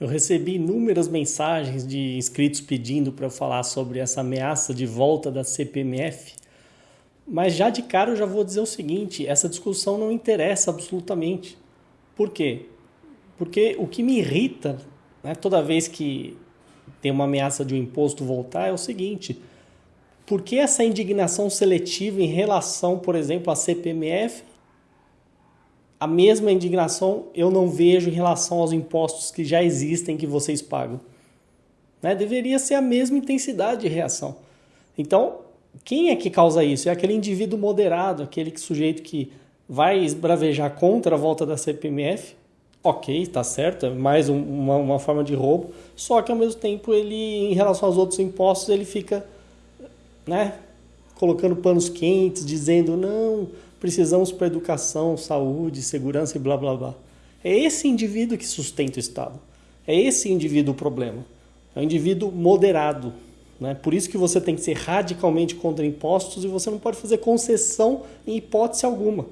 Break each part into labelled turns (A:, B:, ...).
A: Eu recebi inúmeras mensagens de inscritos pedindo para eu falar sobre essa ameaça de volta da CPMF, mas já de cara eu já vou dizer o seguinte: essa discussão não interessa absolutamente. Por quê? Porque o que me irrita né, toda vez que tem uma ameaça de um imposto voltar é o seguinte: por que essa indignação seletiva em relação, por exemplo, à CPMF a mesma indignação eu não vejo em relação aos impostos que já existem que vocês pagam. Né? Deveria ser a mesma intensidade de reação. Então, quem é que causa isso? É aquele indivíduo moderado, aquele sujeito que vai esbravejar contra a volta da CPMF. Ok, está certo, é mais um, uma, uma forma de roubo, só que ao mesmo tempo ele, em relação aos outros impostos, ele fica né, colocando panos quentes, dizendo não, precisamos para educação, saúde, segurança e blá blá blá. É esse indivíduo que sustenta o Estado. É esse indivíduo o problema. É um indivíduo moderado. Né? Por isso que você tem que ser radicalmente contra impostos e você não pode fazer concessão em hipótese alguma.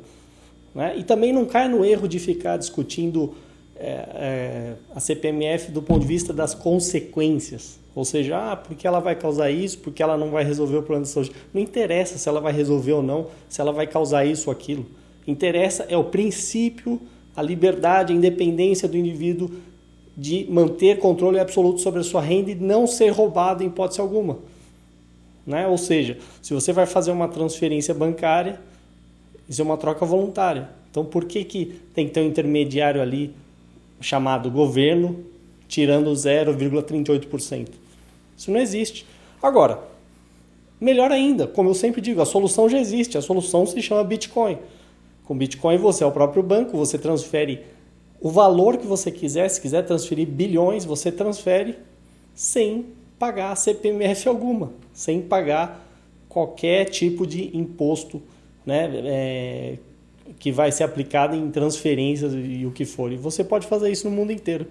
A: Né? E também não cai no erro de ficar discutindo é, é, a CPMF do ponto de vista das consequências. Ou seja, ah, porque ela vai causar isso, porque ela não vai resolver o problema de saúde. Não interessa se ela vai resolver ou não, se ela vai causar isso ou aquilo. Interessa é o princípio, a liberdade, a independência do indivíduo de manter controle absoluto sobre a sua renda e não ser roubado em hipótese alguma. Né? Ou seja, se você vai fazer uma transferência bancária, isso é uma troca voluntária. Então, por que, que tem que ter um intermediário ali chamado governo tirando 0,38%? Isso não existe. Agora, melhor ainda, como eu sempre digo, a solução já existe, a solução se chama Bitcoin. Com Bitcoin você é o próprio banco, você transfere o valor que você quiser, se quiser transferir bilhões, você transfere sem pagar CPMF alguma, sem pagar qualquer tipo de imposto né, é, que vai ser aplicado em transferências e o que for. E você pode fazer isso no mundo inteiro.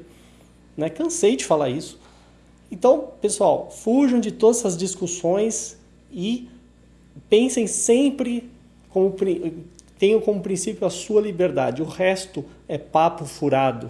A: Né? Cansei de falar isso. Então, pessoal, fujam de todas essas discussões e pensem sempre como tenham como princípio a sua liberdade. O resto é papo furado.